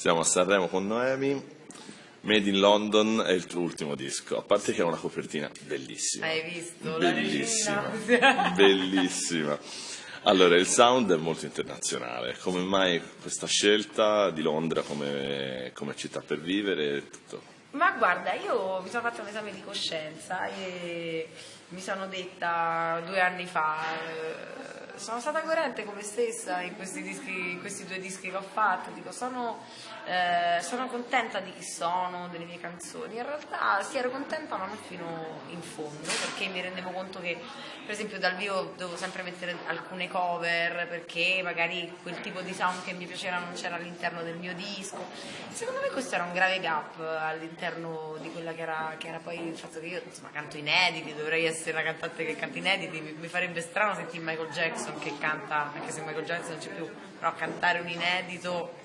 Siamo a Sanremo con Noemi. Made in London è il tuo ultimo disco, a parte che è una copertina bellissima. Hai visto? Bellissima. Bellissima. Allora, il sound è molto internazionale. Come mai questa scelta di Londra come, come città per vivere? e Tutto. Ma guarda, io mi sono fatta un esame di coscienza e mi sono detta due anni fa, eh, sono stata coerente con me stessa in questi, dischi, in questi due dischi che ho fatto, dico sono, eh, sono contenta di chi sono, delle mie canzoni, in realtà sì ero contenta ma non fino in fondo perché mi rendevo conto che per esempio dal vivo dovevo sempre mettere alcune cover perché magari quel tipo di sound che mi piaceva non c'era all'interno del mio disco, secondo me questo era un grave gap all'interno di quella che era, che era poi il fatto che io insomma canto inediti, dovrei essere una cantante che canta inediti, mi, mi farebbe strano sentire Michael Jackson che canta, anche se Michael Jackson non c'è più, però cantare un inedito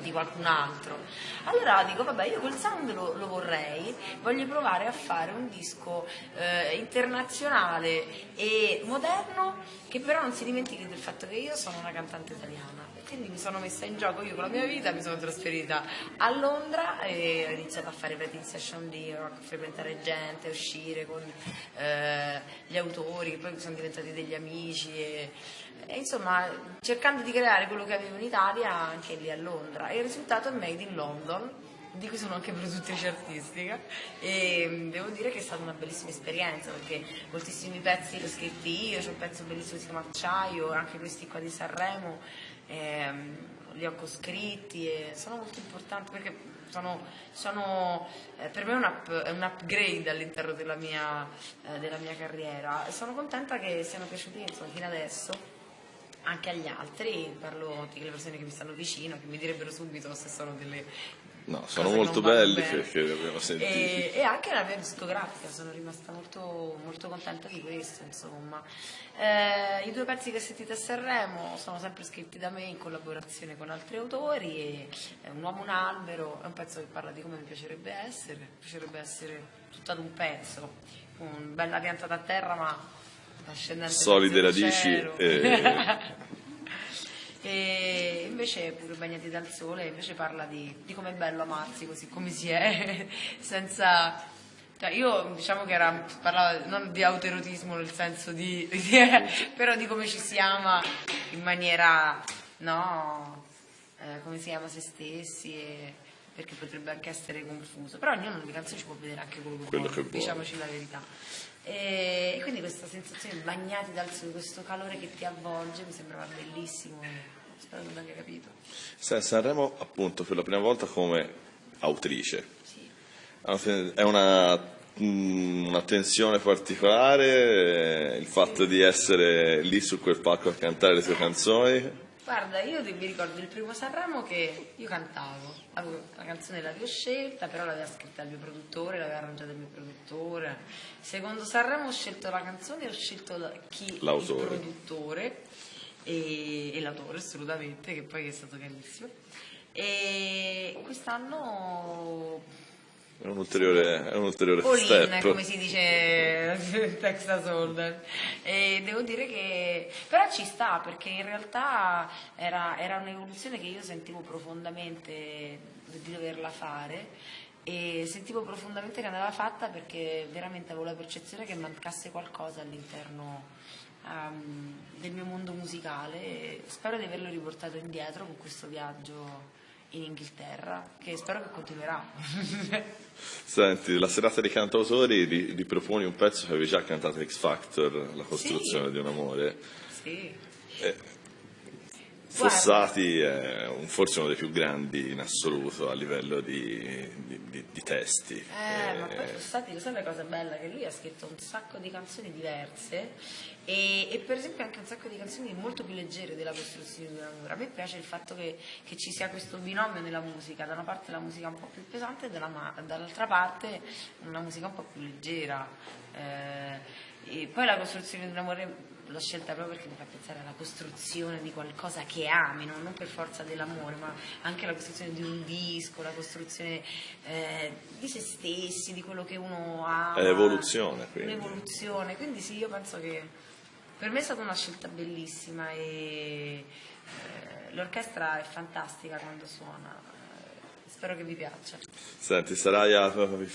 di qualcun altro. Allora dico, vabbè, io quel sound lo, lo vorrei, voglio provare a fare un disco eh, internazionale e moderno che però non si dimentichi del fatto che io sono una cantante italiana. Quindi mi sono messa in gioco io con la mia vita, mi sono trasferita a Londra e ho iniziato a fare writing session lì, a frequentare gente, a uscire con eh, gli autori che poi sono diventati degli amici e, e insomma cercando di creare quello che avevo in Italia anche lì a Londra e il risultato è Made in London di cui sono anche produttrice artistica e mm, devo dire che è stata una bellissima esperienza perché moltissimi pezzi li ho scritti io, c'è un pezzo bellissimo che si chiama Acciaio, anche questi qua di Sanremo ehm, li ho coscritti e sono molto importanti perché sono, sono, eh, per me è un, up- un upgrade all'interno della mia, eh, della mia carriera. Sono contenta che siano piaciuti insomma, fino adesso anche agli altri, parlo delle persone che mi stanno vicino, che mi direbbero subito se sono delle No, sono molto belli perché li abbiamo sentiti. E, e anche la mia discografica, sono rimasta molto, molto contenta di questo, insomma. Eh, I due pezzi che sentite a Sanremo sono sempre scritti da me in collaborazione con altri autori e è Un uomo un albero, è un pezzo che parla di come mi piacerebbe essere, mi piacerebbe essere tutta ad un pezzo, con bella piantata a terra ma Solide radici e- E invece pure bagnati dal sole, invece parla di, di com'è bello amarsi così come si è, senza... Cioè io diciamo che era, parlava non di autoerotismo nel senso di, però di come ci si ama in maniera, no, eh, come si ama se stessi e- perché potrebbe anche essere confuso, però ognuno nelle canzoni ci può vedere anche quello che Quello vuole, che vuole. diciamoci la verità. E, quindi questa sensazione di bagnati dal sole, questo calore che ti avvolge mi sembrava bellissimo spero che l'abbia capito. Sa- Sanremo appunto per la prima volta come autrice. Sì. È una, mm, una tensione particolare eh, il fatto di essere lì su quel palco a cantare le tue canzoni. Guarda, io mi ricordo il primo Sanremo che io cantavo, avevo, la canzone l'avevo scelta, però l'aveva scritta il mio produttore, l'aveva arrangiata il mio produttore. Secondo Sanremo ho scelto la canzone e ho scelto la- chi, L'autore. il produttore e, e l'autore assolutamente, che poi è stato carissimo. E quest'anno È un ulteriore, è un ulteriore All in, step. come si dice in Texas Hold'em. E devo dire che però ci sta perché in realtà era, era un'evoluzione che io sentivo profondamente di doverla fare e sentivo profondamente che andava fatta perché veramente avevo la percezione che mancasse qualcosa all'interno ehm, del mio mondo musicale e spero di averlo riportato indietro con questo viaggio in Inghilterra che spero che continuerà. Senti, la serata dei cantautori ri- riproponi un pezzo che avevi già cantato X Factor, La costruzione Sì. di un amore. sì. Fossati è un- forse uno dei più grandi in assoluto a livello di, di- di- di testi. Eh, ma Eh, poi Fossati, lo sai la cosa bella? Che lui ha scritto un sacco di canzoni diverse e, e per esempio anche un sacco di canzoni molto più leggere della costruzione di un amore. A me piace il fatto che, che ci sia questo binomio nella musica, da una parte la musica un po' più pesante e dalla ma- dall'altra parte una musica un po' più leggera. Eh, e poi la costruzione di un amore l'ho scelta proprio perché mi fa pensare alla costruzione di qualcosa che ami, no? non per forza dell'amore, ma anche la costruzione di un disco, la costruzione eh, di se stessi, di quello che uno ha. È evoluzione, quindi. Un'evoluzione, quindi sì, io penso che Per me è stata una scelta bellissima e eh, l'orchestra è fantastica quando suona. Eh, Spero che vi piaccia. Senti, sarai a,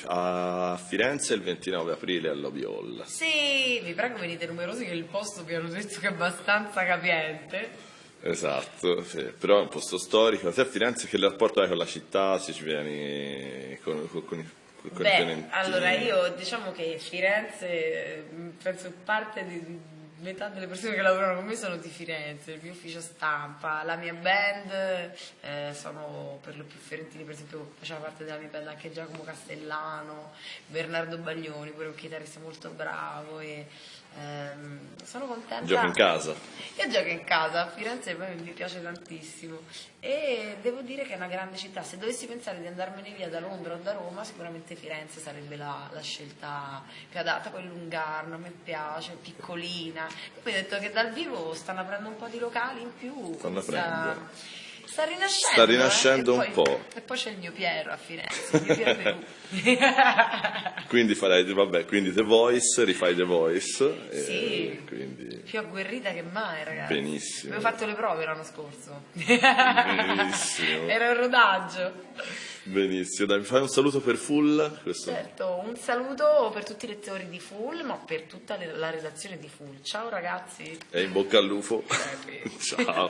a Firenze il 29 aprile all'Obi Hall. Sì, vi prego venite numerosi che il posto vi hanno detto che è abbastanza capiente. Esatto, sì. però è un posto storico. Te a Firenze che rapporto hai con la città? Se ci vieni con, con, con Beh, allora io diciamo che Firenze, mh, penso parte di metà delle persone che lavorano con me sono di Firenze, il mio ufficio stampa, la mia band eh, sono per lo più fiorentini, per esempio faceva parte della mia band anche Giacomo Castellano, Bernardo Baglioni, pure un chitarrista molto bravo e ehm, sono contenta. Giochi in casa? Io gioco in casa, a Firenze poi mi piace tantissimo e devo dire che è una grande città, se dovessi pensare di andarmene via da Londra o da Roma sicuramente Firenze sarebbe la, la scelta più adatta, poi Lungarno me piace, piccolina, poi ho detto che dal vivo stanno aprendo un po' di locali in più, Stanno quindi sta, aprendo. Sta rinascendo, Sta rinascendo eh, un poi- po'. E poi c'è il mio Piero a Firenze, il mio Piero. Quindi farai, vabbè, quindi The Voice, rifai The Voice. Sì. quindi più agguerrita che mai ragazzi. Benissimo. Avevo fatto le prove l'anno scorso. Benissimo. Era un rodaggio. benissimo. Dai, mi fai un saluto per Full? Questo- Certo, un saluto per tutti i lettori di Full, ma per tutta la redazione di Full. Ciao ragazzi. E in bocca al lupo. Eh, Ciao.